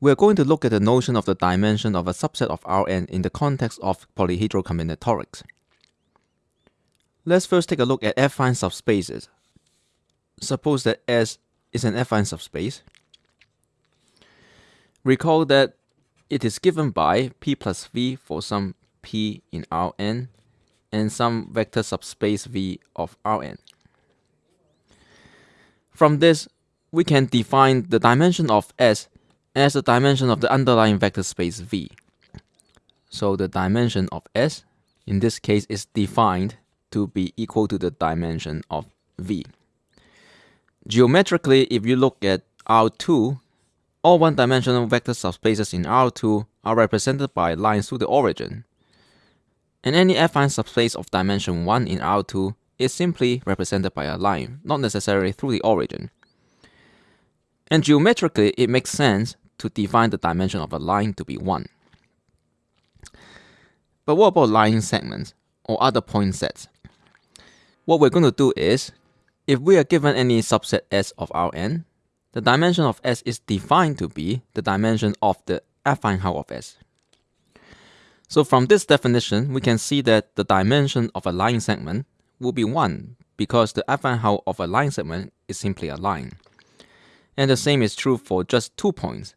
we're going to look at the notion of the dimension of a subset of Rn in the context of polyhedral combinatorics. Let's first take a look at affine subspaces. Suppose that S is an affine subspace. Recall that it is given by P plus V for some P in Rn and some vector subspace V of Rn. From this, we can define the dimension of S as the dimension of the underlying vector space V. So the dimension of S, in this case, is defined to be equal to the dimension of V. Geometrically, if you look at R2, all one-dimensional vector subspaces in R2 are represented by lines through the origin. And any affine subspace of dimension 1 in R2 is simply represented by a line, not necessarily through the origin. And geometrically, it makes sense to define the dimension of a line to be 1. But what about line segments or other point sets? What we're going to do is, if we are given any subset S of Rn, the dimension of S is defined to be the dimension of the affine hull of S. So from this definition, we can see that the dimension of a line segment will be 1 because the affine hull of a line segment is simply a line. And the same is true for just two points.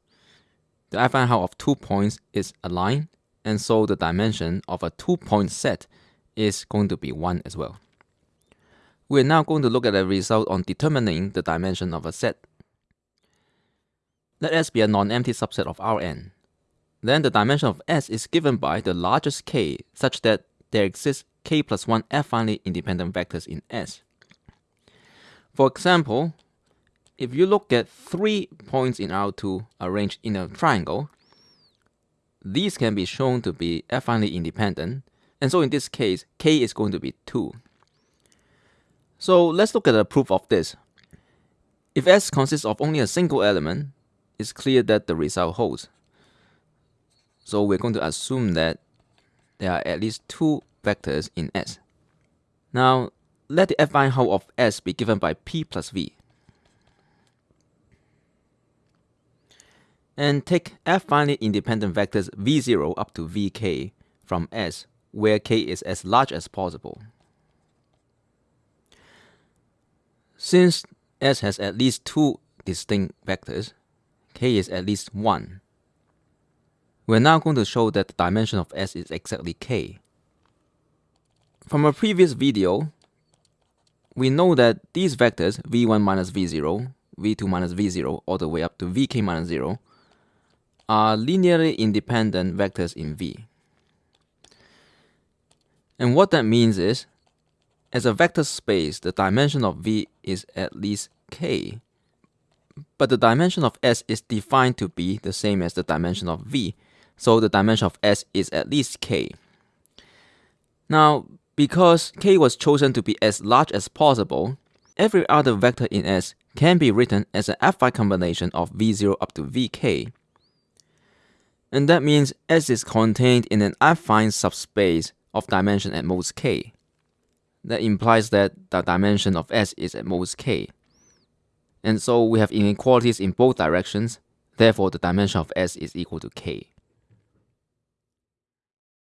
The affine hull of two points is a line, and so the dimension of a two-point set is going to be 1 as well. We're now going to look at a result on determining the dimension of a set. Let S be a non-empty subset of Rn. Then the dimension of S is given by the largest k such that there exists k plus 1 affinely independent vectors in S. For example, if you look at three points in R2 arranged in a triangle, these can be shown to be affinely independent, and so in this case, k is going to be 2. So let's look at a proof of this. If S consists of only a single element, it's clear that the result holds. So we're going to assume that there are at least two vectors in S. Now, let the affine hull of S be given by P plus V. and take affinely independent vectors v0 up to vk from S, where k is as large as possible. Since S has at least two distinct vectors, k is at least 1. We're now going to show that the dimension of S is exactly k. From a previous video, we know that these vectors v1 minus v0, v2 minus v0, all the way up to vk minus 0, are linearly independent vectors in V. And what that means is, as a vector space, the dimension of V is at least k, but the dimension of S is defined to be the same as the dimension of V, so the dimension of S is at least k. Now, because k was chosen to be as large as possible, every other vector in S can be written as an affine combination of v0 up to vk, and that means S is contained in an affine subspace of dimension at most k. That implies that the dimension of S is at most k. And so we have inequalities in both directions, therefore the dimension of S is equal to k.